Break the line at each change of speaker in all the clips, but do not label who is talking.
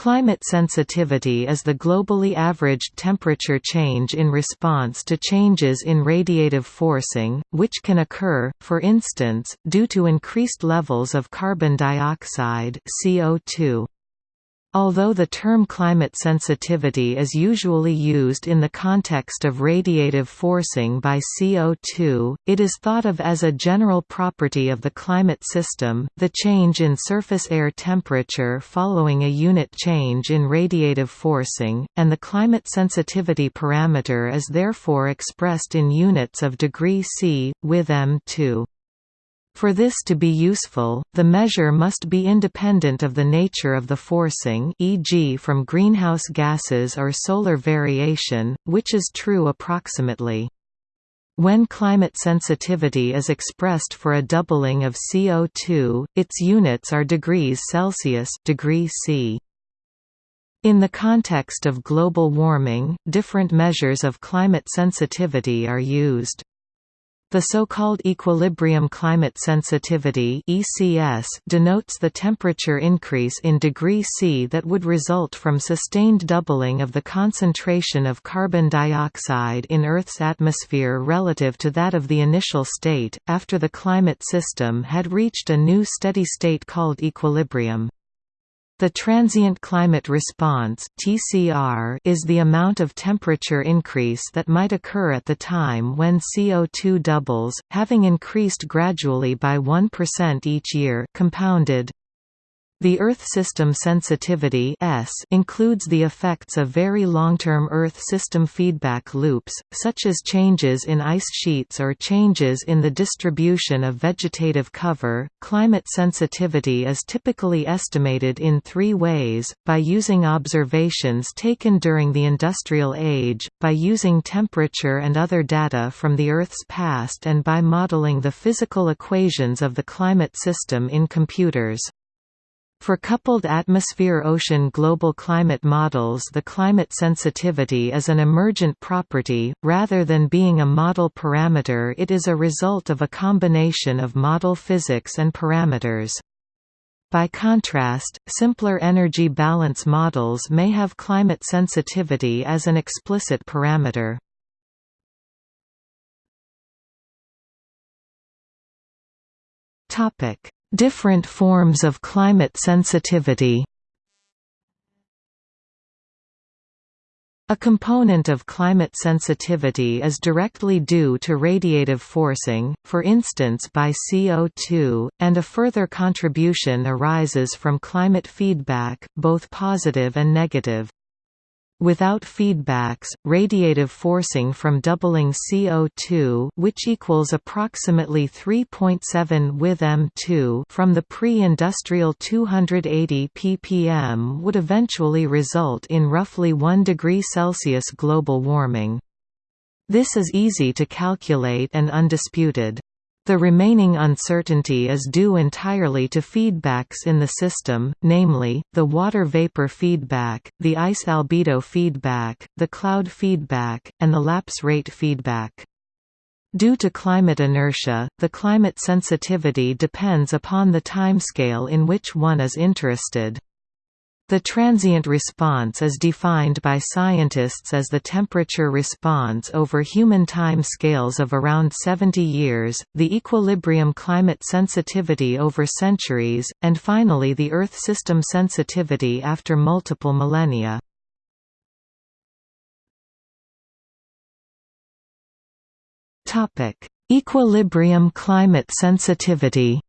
Climate sensitivity is the globally averaged temperature change in response to changes in radiative forcing, which can occur, for instance, due to increased levels of carbon dioxide CO2. Although the term climate sensitivity is usually used in the context of radiative forcing by CO2, it is thought of as a general property of the climate system, the change in surface air temperature following a unit change in radiative forcing, and the climate sensitivity parameter is therefore expressed in units of degree C, with m2. For this to be useful, the measure must be independent of the nature of the forcing e.g. from greenhouse gases or solar variation, which is true approximately. When climate sensitivity is expressed for a doubling of CO2, its units are degrees Celsius degree C. In the context of global warming, different measures of climate sensitivity are used. The so-called equilibrium climate sensitivity (ECS) denotes the temperature increase in degree C that would result from sustained doubling of the concentration of carbon dioxide in Earth's atmosphere relative to that of the initial state after the climate system had reached a new steady state called equilibrium. The transient climate response (TCR) is the amount of temperature increase that might occur at the time when CO2 doubles, having increased gradually by 1% each year, compounded. The Earth system sensitivity S includes the effects of very long-term Earth system feedback loops, such as changes in ice sheets or changes in the distribution of vegetative cover. Climate sensitivity is typically estimated in three ways, by using observations taken during the Industrial Age, by using temperature and other data from the Earth's past and by modeling the physical equations of the climate system in computers. For coupled atmosphere-ocean global climate models the climate sensitivity is an emergent property, rather than being a model parameter it is a result of a combination of model physics and parameters. By contrast, simpler energy balance models may have climate sensitivity as an explicit parameter. Topic Different forms of climate sensitivity A component of climate sensitivity is directly due to radiative forcing, for instance by CO2, and a further contribution arises from climate feedback, both positive and negative. Without feedbacks, radiative forcing from doubling CO2 which equals approximately 3.7 with M2 from the pre-industrial 280 ppm would eventually result in roughly 1 degree Celsius global warming. This is easy to calculate and undisputed. The remaining uncertainty is due entirely to feedbacks in the system, namely, the water vapor feedback, the ice albedo feedback, the cloud feedback, and the lapse rate feedback. Due to climate inertia, the climate sensitivity depends upon the timescale in which one is interested. The transient response is defined by scientists as the temperature response over human time scales of around 70 years, the equilibrium climate sensitivity over centuries, and finally the Earth system sensitivity after multiple millennia. Equilibrium climate sensitivity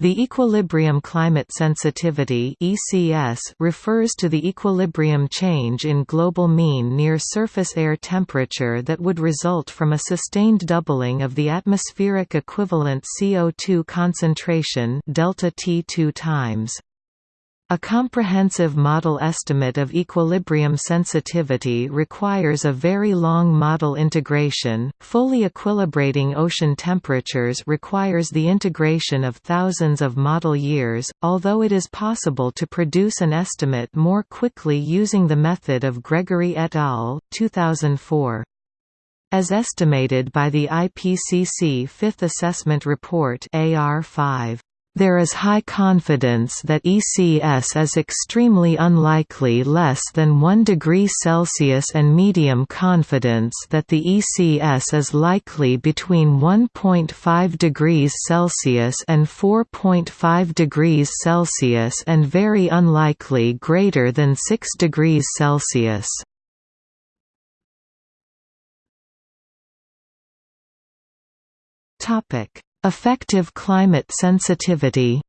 The equilibrium climate sensitivity (ECS) refers to the equilibrium change in global mean near surface air temperature that would result from a sustained doubling of the atmospheric equivalent CO2 concentration delta T 2 times. A comprehensive model estimate of equilibrium sensitivity requires a very long model integration. Fully equilibrating ocean temperatures requires the integration of thousands of model years, although it is possible to produce an estimate more quickly using the method of Gregory et al. 2004. As estimated by the IPCC Fifth Assessment Report AR5. There is high confidence that ECS is extremely unlikely less than 1 degree Celsius and medium confidence that the ECS is likely between 1.5 degrees Celsius and 4.5 degrees Celsius and very unlikely greater than 6 degrees Celsius. Topic Effective climate sensitivity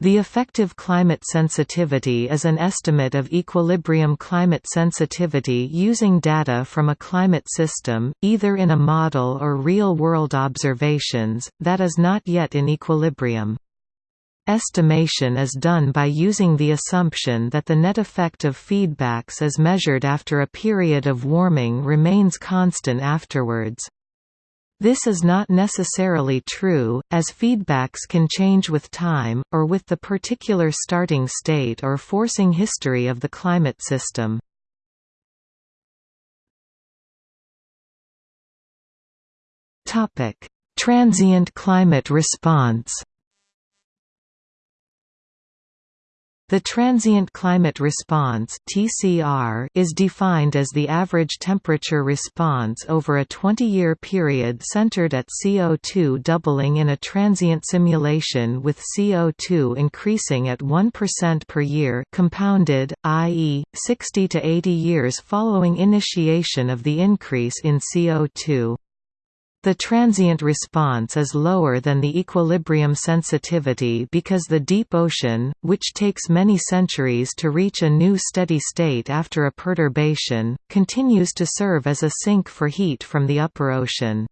The effective climate sensitivity is an estimate of equilibrium climate sensitivity using data from a climate system, either in a model or real-world observations, that is not yet in equilibrium. Estimation is done by using the assumption that the net effect of feedbacks as measured after a period of warming remains constant afterwards. This is not necessarily true, as feedbacks can change with time, or with the particular starting state or forcing history of the climate system. Transient climate response The transient climate response (TCR) is defined as the average temperature response over a 20-year period centered at CO2 doubling in a transient simulation with CO2 increasing at 1% per year compounded, i.e., 60 to 80 years following initiation of the increase in CO2. The transient response is lower than the equilibrium sensitivity because the deep ocean, which takes many centuries to reach a new steady state after a perturbation, continues to serve as a sink for heat from the upper ocean.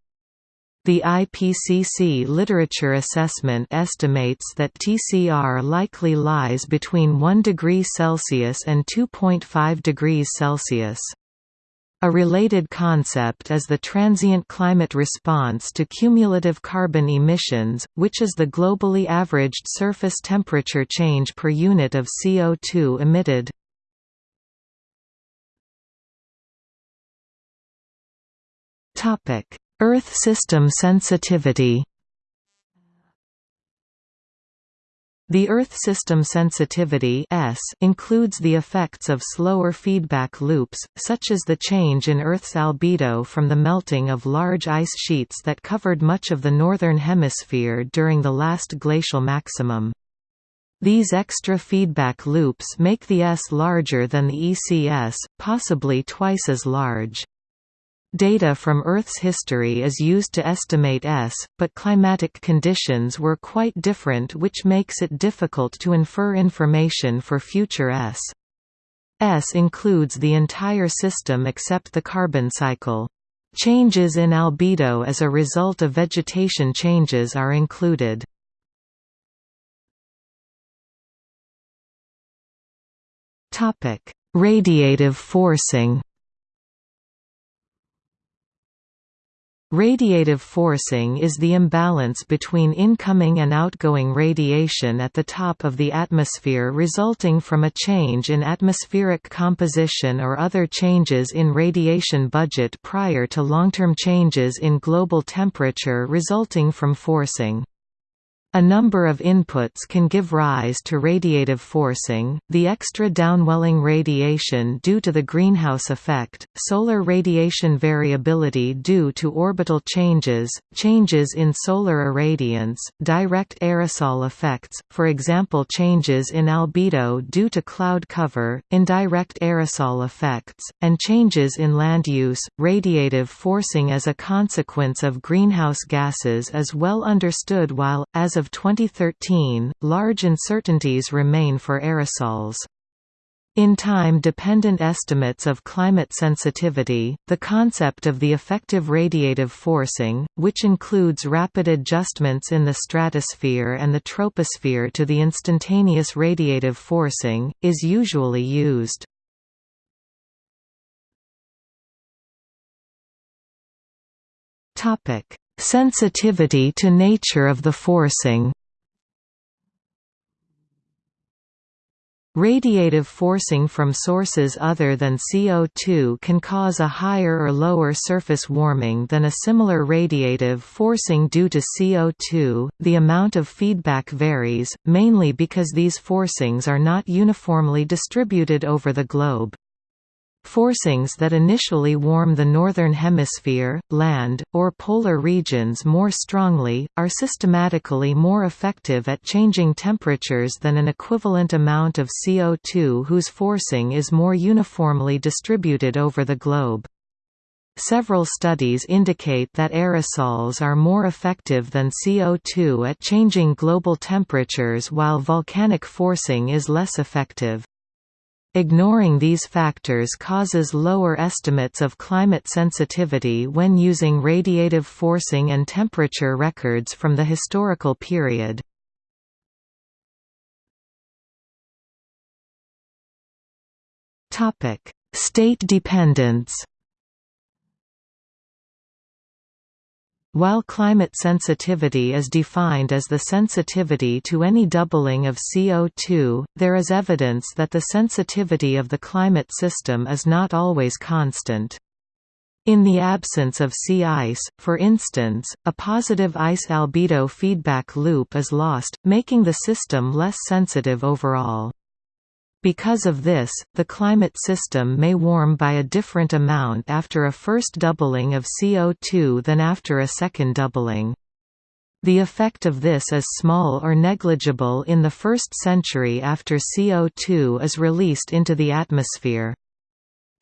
The IPCC literature assessment estimates that TCR likely lies between 1 degree Celsius and 2.5 degrees Celsius. A related concept is the transient climate response to cumulative carbon emissions, which is the globally averaged surface temperature change per unit of CO2 emitted. Earth system sensitivity The Earth system sensitivity S includes the effects of slower feedback loops, such as the change in Earth's albedo from the melting of large ice sheets that covered much of the northern hemisphere during the last glacial maximum. These extra feedback loops make the S larger than the ECS, possibly twice as large. Data from Earth's history is used to estimate S, but climatic conditions were quite different which makes it difficult to infer information for future S. S includes the entire system except the carbon cycle. Changes in albedo as a result of vegetation changes are included. Radiative forcing Radiative forcing is the imbalance between incoming and outgoing radiation at the top of the atmosphere resulting from a change in atmospheric composition or other changes in radiation budget prior to long-term changes in global temperature resulting from forcing. A number of inputs can give rise to radiative forcing, the extra downwelling radiation due to the greenhouse effect, solar radiation variability due to orbital changes, changes in solar irradiance, direct aerosol effects, for example changes in albedo due to cloud cover, indirect aerosol effects, and changes in land use. Radiative forcing as a consequence of greenhouse gases is well understood while, as of 2013, large uncertainties remain for aerosols. In time-dependent estimates of climate sensitivity, the concept of the effective radiative forcing, which includes rapid adjustments in the stratosphere and the troposphere to the instantaneous radiative forcing, is usually used. Sensitivity to nature of the forcing Radiative forcing from sources other than CO2 can cause a higher or lower surface warming than a similar radiative forcing due to CO2. The amount of feedback varies, mainly because these forcings are not uniformly distributed over the globe. Forcings that initially warm the northern hemisphere, land, or polar regions more strongly, are systematically more effective at changing temperatures than an equivalent amount of CO2 whose forcing is more uniformly distributed over the globe. Several studies indicate that aerosols are more effective than CO2 at changing global temperatures while volcanic forcing is less effective. Ignoring these factors causes lower estimates of climate sensitivity when using radiative forcing and temperature records from the historical period. State dependence While climate sensitivity is defined as the sensitivity to any doubling of CO2, there is evidence that the sensitivity of the climate system is not always constant. In the absence of sea ice, for instance, a positive ice albedo feedback loop is lost, making the system less sensitive overall. Because of this, the climate system may warm by a different amount after a first doubling of CO2 than after a second doubling. The effect of this is small or negligible in the first century after CO2 is released into the atmosphere.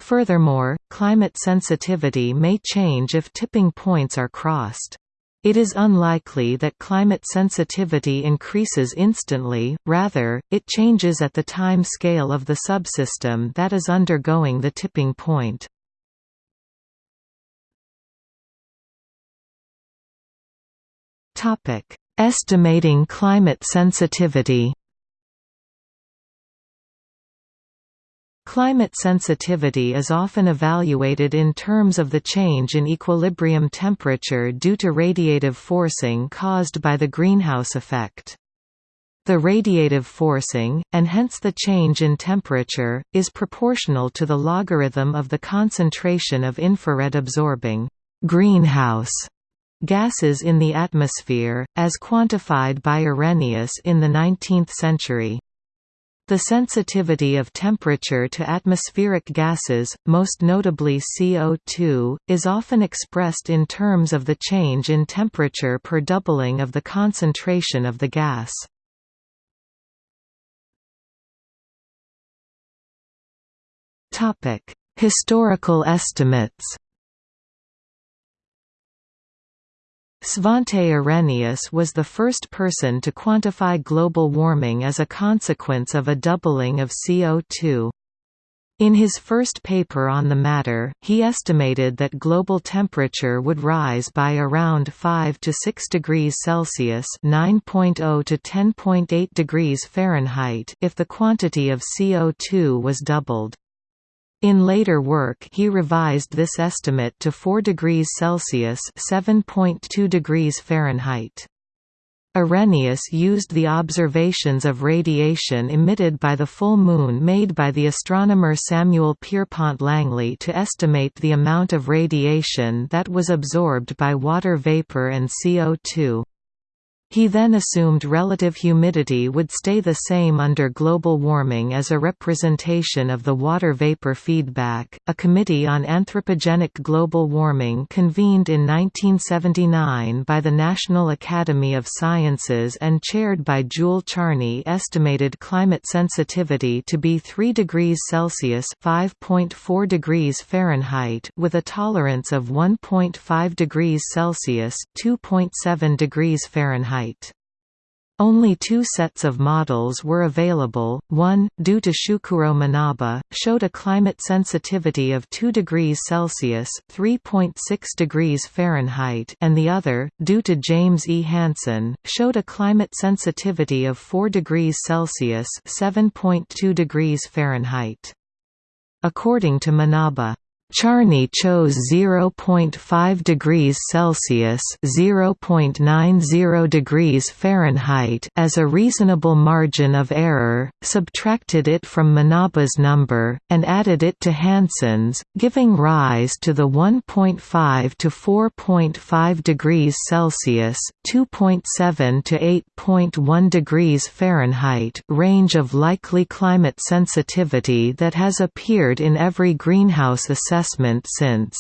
Furthermore, climate sensitivity may change if tipping points are crossed. It is unlikely that climate sensitivity increases instantly, rather, it changes at the time scale of the subsystem that is undergoing the tipping point. Estimating climate sensitivity Climate sensitivity is often evaluated in terms of the change in equilibrium temperature due to radiative forcing caused by the greenhouse effect. The radiative forcing, and hence the change in temperature, is proportional to the logarithm of the concentration of infrared absorbing greenhouse gases in the atmosphere, as quantified by Arrhenius in the 19th century. The sensitivity of temperature to atmospheric gases, most notably CO2, is often expressed in terms of the change in temperature per doubling of the concentration of the gas. Historical estimates Svante Arrhenius was the first person to quantify global warming as a consequence of a doubling of CO2. In his first paper on the matter, he estimated that global temperature would rise by around 5 to 6 degrees Celsius (9.0 to 10.8 degrees Fahrenheit) if the quantity of CO2 was doubled. In later work he revised this estimate to 4 degrees Celsius (7.2 degrees Fahrenheit). Arrhenius used the observations of radiation emitted by the full moon made by the astronomer Samuel Pierpont Langley to estimate the amount of radiation that was absorbed by water vapor and CO2. He then assumed relative humidity would stay the same under global warming as a representation of the water vapor feedback. A committee on anthropogenic global warming convened in 1979 by the National Academy of Sciences and chaired by Jule Charney estimated climate sensitivity to be 3 degrees Celsius (5.4 degrees Fahrenheit) with a tolerance of 1.5 degrees Celsius (2.7 degrees Fahrenheit). Only two sets of models were available, one, due to Syukuro Manabe, showed a climate sensitivity of 2 degrees Celsius (3.6 degrees Fahrenheit) and the other, due to James E. Hansen, showed a climate sensitivity of 4 degrees Celsius (7.2 degrees Fahrenheit). According to Manabe, Charney chose 0.5 degrees Celsius (0.90 degrees Fahrenheit) as a reasonable margin of error, subtracted it from Manabe's number, and added it to Hansen's, giving rise to the 1.5 to 4.5 degrees Celsius (2.7 to 8.1 degrees Fahrenheit) range of likely climate sensitivity that has appeared in every greenhouse assessment assessment since.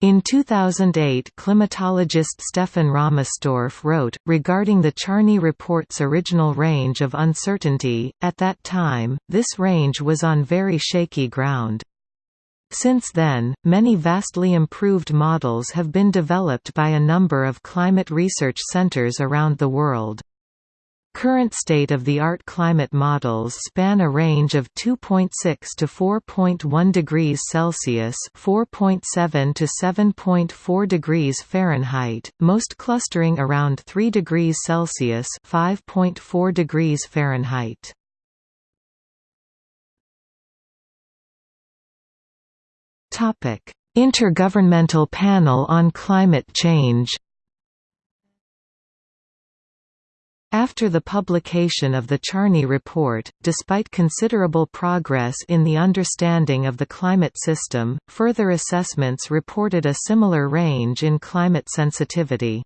In 2008 climatologist Stefan Rahmstorf wrote, regarding the Charney report's original range of uncertainty, at that time, this range was on very shaky ground. Since then, many vastly improved models have been developed by a number of climate research centers around the world. Current state-of-the-art climate models span a range of 2.6 to 4.1 degrees Celsius (4.7 to 7.4 degrees Fahrenheit), most clustering around 3 degrees Celsius (5.4 degrees Fahrenheit). Intergovernmental Panel on Climate Change After the publication of the Charney Report, despite considerable progress in the understanding of the climate system, further assessments reported a similar range in climate sensitivity.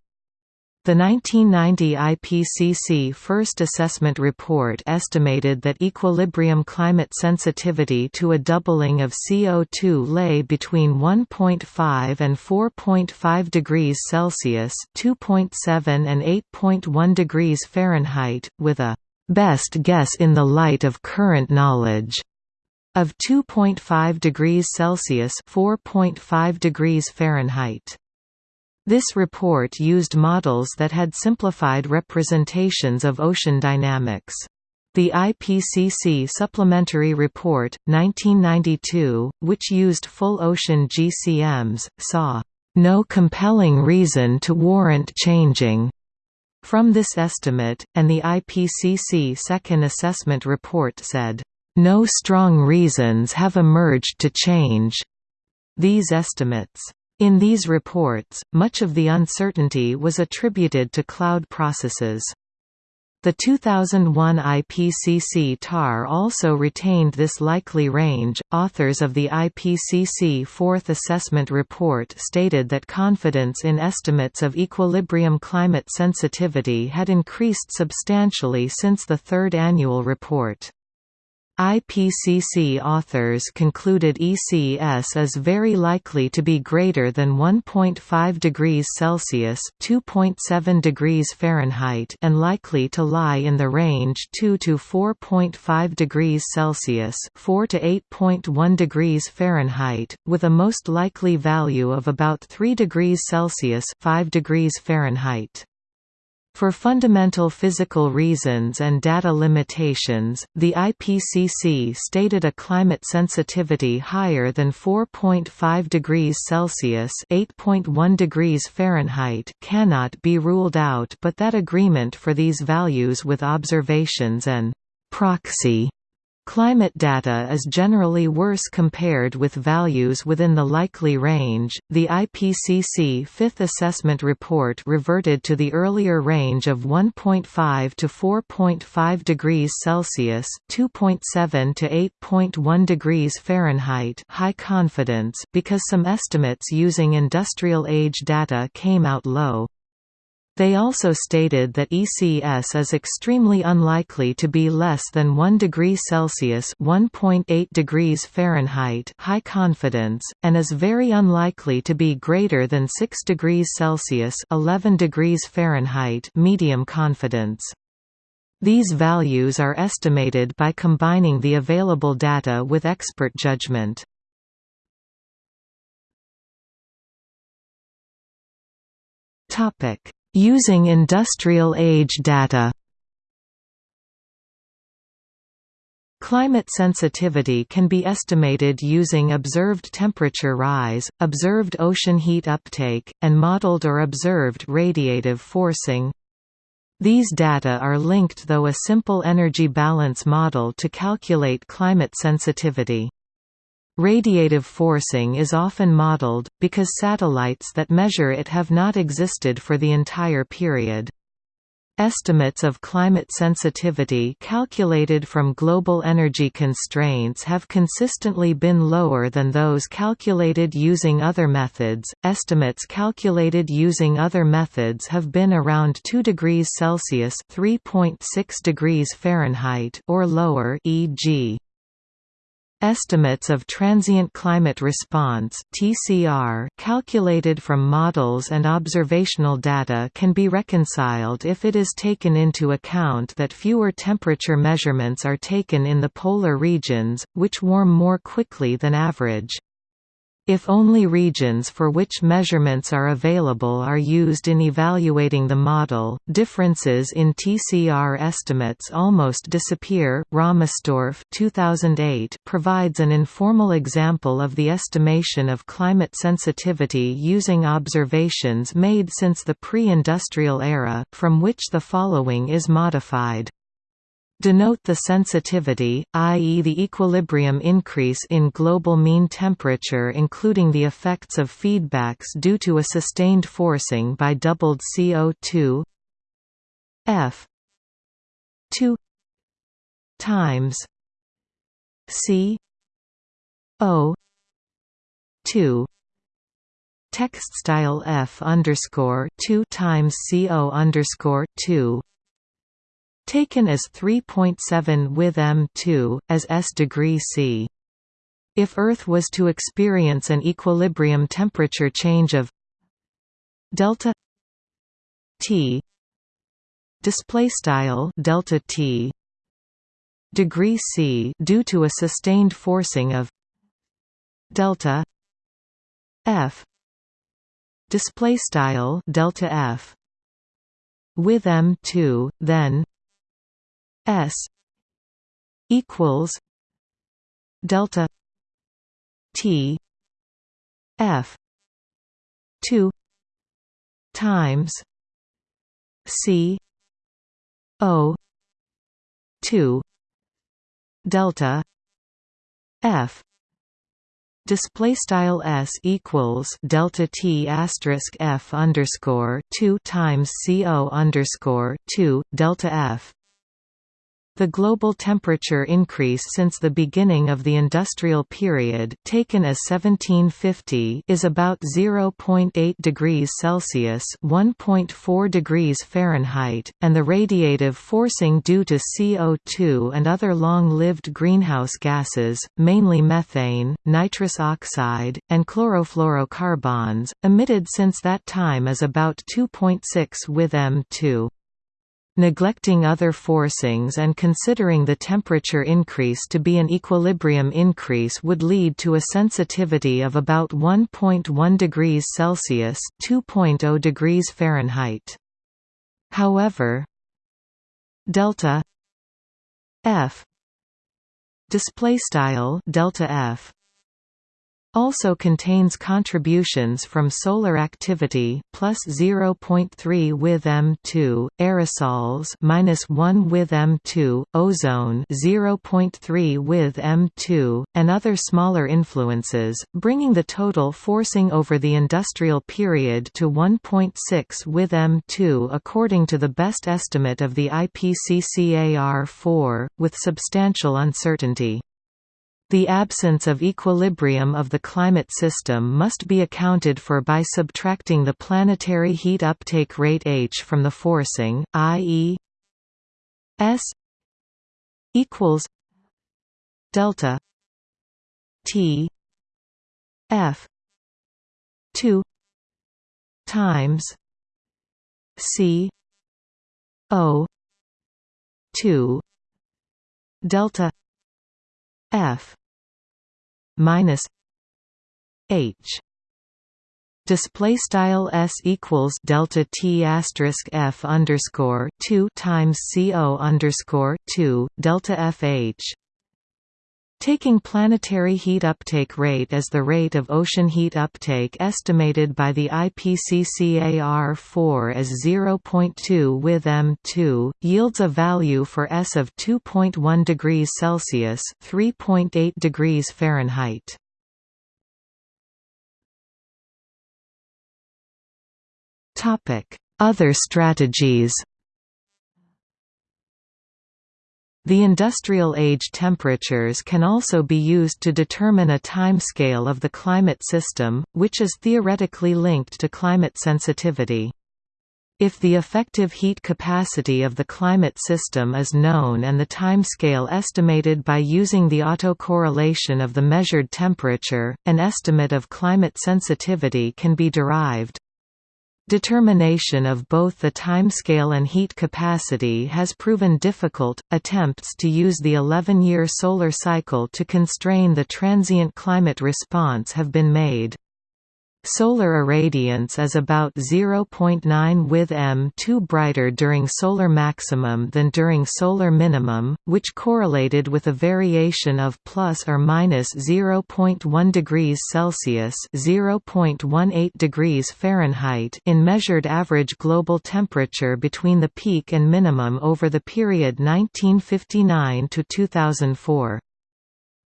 The 1990 IPCC First Assessment Report estimated that equilibrium climate sensitivity to a doubling of CO2 lay between 1.5 and 4.5 degrees Celsius (2.7 and 8.1 degrees Fahrenheit), with a best guess in the light of current knowledge of 2.5 degrees Celsius (4.5 degrees Fahrenheit). This report used models that had simplified representations of ocean dynamics. The IPCC Supplementary Report, 1992, which used full ocean GCMs, saw no compelling reason to warrant changing from this estimate, and the IPCC Second Assessment Report said, "...no strong reasons have emerged to change." these estimates. In these reports, much of the uncertainty was attributed to cloud processes. The 2001 IPCC TAR also retained this likely range. Authors of the IPCC Fourth Assessment Report stated that confidence in estimates of equilibrium climate sensitivity had increased substantially since the third annual report. IPCC authors concluded ECS is very likely to be greater than 1.5 degrees Celsius (2.7 degrees Fahrenheit) and likely to lie in the range 2 to 4.5 degrees Celsius (4 to 8.1 degrees Fahrenheit), with a most likely value of about 3 degrees Celsius (5 degrees Fahrenheit). For fundamental physical reasons and data limitations, the IPCC stated a climate sensitivity higher than 4.5 degrees Celsius (8.1 degrees Fahrenheit) cannot be ruled out, but that agreement for these values with observations and proxy Climate data is generally worse compared with values within the likely range. The IPCC Fifth Assessment Report reverted to the earlier range of 1.5 to 4.5 degrees Celsius, 2.7 to 8.1 degrees Fahrenheit, high confidence because some estimates using industrial age data came out low. They also stated that ECS is extremely unlikely to be less than 1 degree Celsius (1.8 degrees Fahrenheit) high confidence and is very unlikely to be greater than 6 degrees Celsius (11 degrees Fahrenheit) medium confidence. These values are estimated by combining the available data with expert judgment. Topic Using industrial age data Climate sensitivity can be estimated using observed temperature rise, observed ocean heat uptake, and modeled or observed radiative forcing. These data are linked through a simple energy balance model to calculate climate sensitivity. Radiative forcing is often modeled, because satellites that measure it have not existed for the entire period. Estimates of climate sensitivity calculated from global energy constraints have consistently been lower than those calculated using other methods. Estimates calculated using other methods have been around 2 degrees Celsius (3.6 degrees Fahrenheit) or lower, e.g. Estimates of transient climate response (TCR) calculated from models and observational data can be reconciled if it is taken into account that fewer temperature measurements are taken in the polar regions, which warm more quickly than average. If only regions for which measurements are available are used in evaluating the model, differences in TCR estimates almost disappear. Rahmstorf 2008 provides an informal example of the estimation of climate sensitivity using observations made since the pre-industrial era, from which the following is modified denote the sensitivity, i.e. the equilibrium increase in global mean temperature including the effects of feedbacks due to a sustained forcing by doubled CO2 F 2 times C O 2 text style F underscore 2 times CO underscore 2 taken as 3.7 with m2, as s degree C. If Earth was to experience an equilibrium temperature change of delta T display style delta T degree C due to a sustained forcing of delta F display style delta F with m2 then S equals delta T F two times C O two delta F. Display style s equals delta t asterisk f underscore two times co underscore two delta f the global temperature increase since the beginning of the industrial period taken as 1750 is about 0.8 degrees Celsius (1.4 degrees Fahrenheit), and the radiative forcing due to CO2 and other long-lived greenhouse gases, mainly methane, nitrous oxide, and chlorofluorocarbons, emitted since that time is about 2.6 with M2. Neglecting other forcings and considering the temperature increase to be an equilibrium increase would lead to a sensitivity of about 1.1 degrees Celsius (2.0 degrees Fahrenheit). However, delta F display style delta F also contains contributions from solar activity plus 0.3 with M2, aerosols minus 1 with M2, ozone 0.3 with M2, and other smaller influences, bringing the total forcing over the industrial period to 1.6 with M2 according to the best estimate of the IPCCAR-4, with substantial uncertainty. The absence of equilibrium of the climate system must be accounted for by subtracting the planetary heat uptake rate h from the forcing, i.e. s equals delta t f 2 times c o 2 delta f minus h. Display style s equals delta t asterisk f underscore 2 times co underscore 2 delta fh Taking planetary heat uptake rate as the rate of ocean heat uptake estimated by the IPCCAR4 as 0.2 with M2, yields a value for S of 2.1 degrees Celsius 3.8 degrees Fahrenheit. Other strategies The industrial age temperatures can also be used to determine a timescale of the climate system, which is theoretically linked to climate sensitivity. If the effective heat capacity of the climate system is known and the timescale estimated by using the autocorrelation of the measured temperature, an estimate of climate sensitivity can be derived. Determination of both the timescale and heat capacity has proven difficult. Attempts to use the 11 year solar cycle to constrain the transient climate response have been made. Solar irradiance is about 0.9 with M2 brighter during solar maximum than during solar minimum, which correlated with a variation of plus or minus 0.1 degrees Celsius (0.18 degrees Fahrenheit) in measured average global temperature between the peak and minimum over the period 1959 to 2004.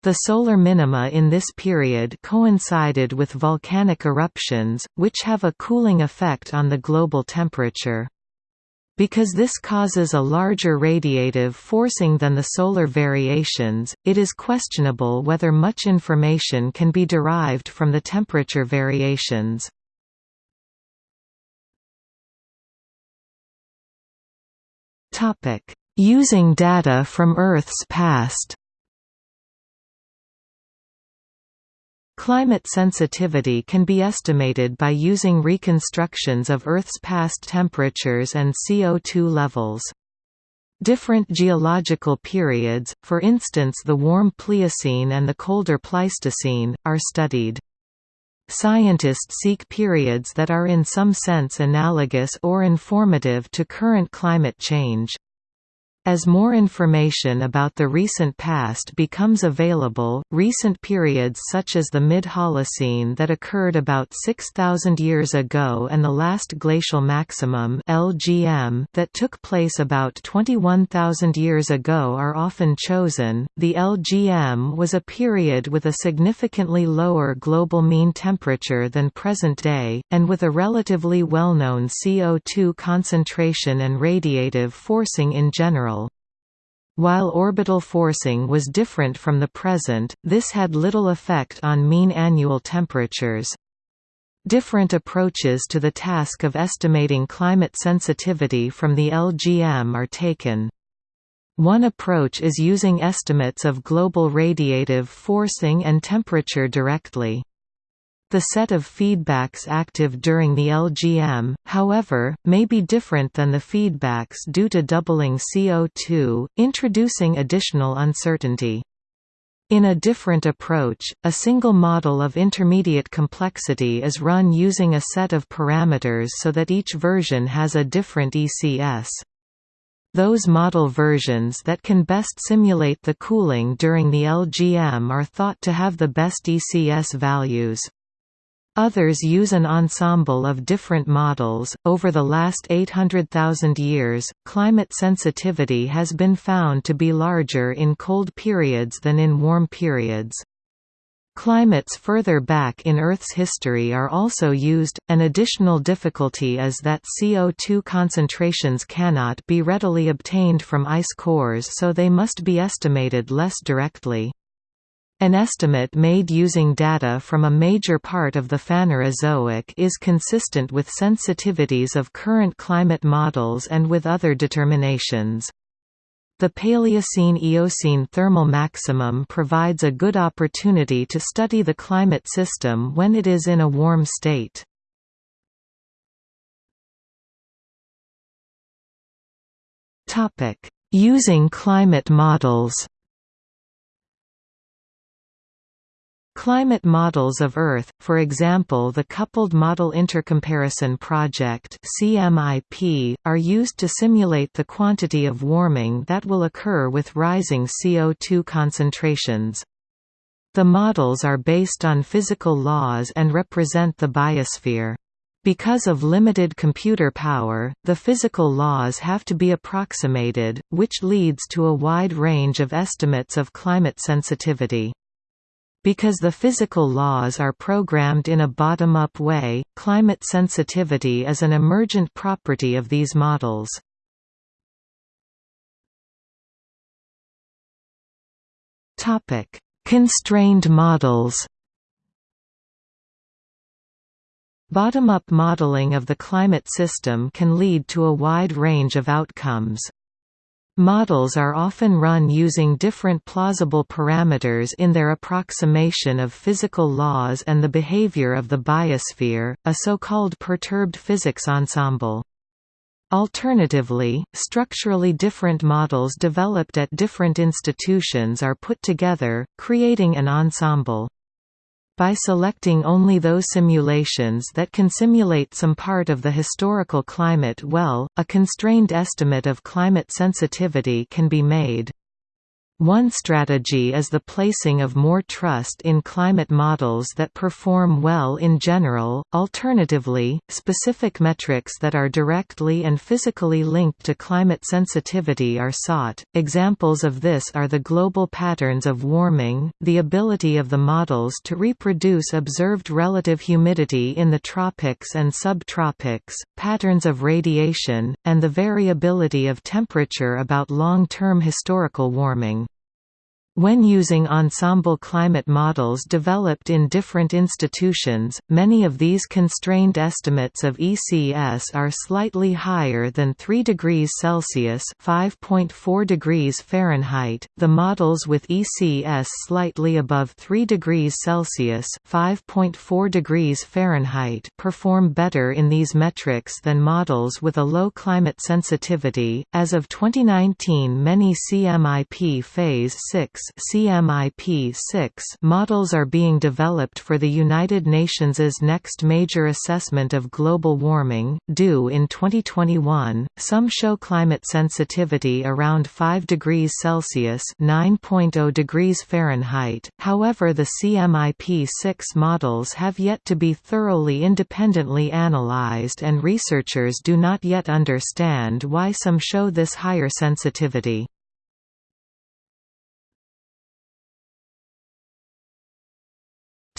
The solar minima in this period coincided with volcanic eruptions, which have a cooling effect on the global temperature. Because this causes a larger radiative forcing than the solar variations, it is questionable whether much information can be derived from the temperature variations. Using data from Earth's past Climate sensitivity can be estimated by using reconstructions of Earth's past temperatures and CO2 levels. Different geological periods, for instance the warm Pliocene and the colder Pleistocene, are studied. Scientists seek periods that are in some sense analogous or informative to current climate change. As more information about the recent past becomes available, recent periods such as the mid-Holocene that occurred about 6,000 years ago and the last glacial maximum (LGM) that took place about 21,000 years ago are often chosen. The LGM was a period with a significantly lower global mean temperature than present day, and with a relatively well-known CO2 concentration and radiative forcing in general. While orbital forcing was different from the present, this had little effect on mean annual temperatures. Different approaches to the task of estimating climate sensitivity from the LGM are taken. One approach is using estimates of global radiative forcing and temperature directly. The set of feedbacks active during the LGM, however, may be different than the feedbacks due to doubling CO2, introducing additional uncertainty. In a different approach, a single model of intermediate complexity is run using a set of parameters so that each version has a different ECS. Those model versions that can best simulate the cooling during the LGM are thought to have the best ECS values. Others use an ensemble of different models. Over the last 800,000 years, climate sensitivity has been found to be larger in cold periods than in warm periods. Climates further back in Earth's history are also used. An additional difficulty is that CO2 concentrations cannot be readily obtained from ice cores, so they must be estimated less directly. An estimate made using data from a major part of the Phanerozoic is consistent with sensitivities of current climate models and with other determinations. The Paleocene–Eocene thermal maximum provides a good opportunity to study the climate system when it is in a warm state. Using climate models Climate models of Earth, for example the Coupled Model Intercomparison Project CMIP, are used to simulate the quantity of warming that will occur with rising CO2 concentrations. The models are based on physical laws and represent the biosphere. Because of limited computer power, the physical laws have to be approximated, which leads to a wide range of estimates of climate sensitivity. Because the physical laws are programmed in a bottom-up way, climate sensitivity is an emergent property of these models. Constrained models Bottom-up modeling of the climate system can lead to a wide range of outcomes. Models are often run using different plausible parameters in their approximation of physical laws and the behavior of the biosphere, a so-called perturbed physics ensemble. Alternatively, structurally different models developed at different institutions are put together, creating an ensemble. By selecting only those simulations that can simulate some part of the historical climate well, a constrained estimate of climate sensitivity can be made. One strategy is the placing of more trust in climate models that perform well in general. Alternatively, specific metrics that are directly and physically linked to climate sensitivity are sought. Examples of this are the global patterns of warming, the ability of the models to reproduce observed relative humidity in the tropics and subtropics, patterns of radiation, and the variability of temperature about long-term historical warming. When using ensemble climate models developed in different institutions, many of these constrained estimates of ECS are slightly higher than 3 degrees Celsius (5.4 degrees Fahrenheit). The models with ECS slightly above 3 degrees Celsius (5.4 degrees Fahrenheit) perform better in these metrics than models with a low climate sensitivity. As of 2019, many CMIP phase 6 CMIP-6 models are being developed for the United Nations' next major assessment of global warming, due in 2021. Some show climate sensitivity around 5 degrees Celsius (9.0 degrees Fahrenheit). However, the CMIP-6 models have yet to be thoroughly independently analyzed and researchers do not yet understand why some show this higher sensitivity.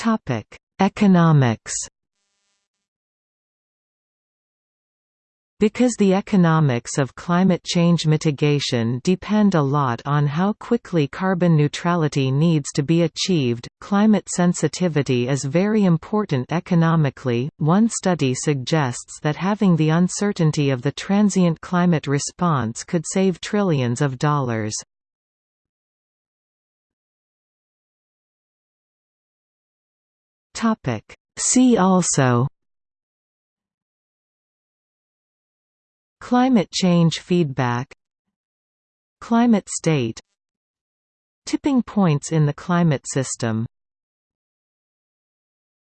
Topic: Economics. Because the economics of climate change mitigation depend a lot on how quickly carbon neutrality needs to be achieved, climate sensitivity is very important economically. One study suggests that having the uncertainty of the transient climate response could save trillions of dollars. Topic. See also Climate change feedback Climate state Tipping points in the climate system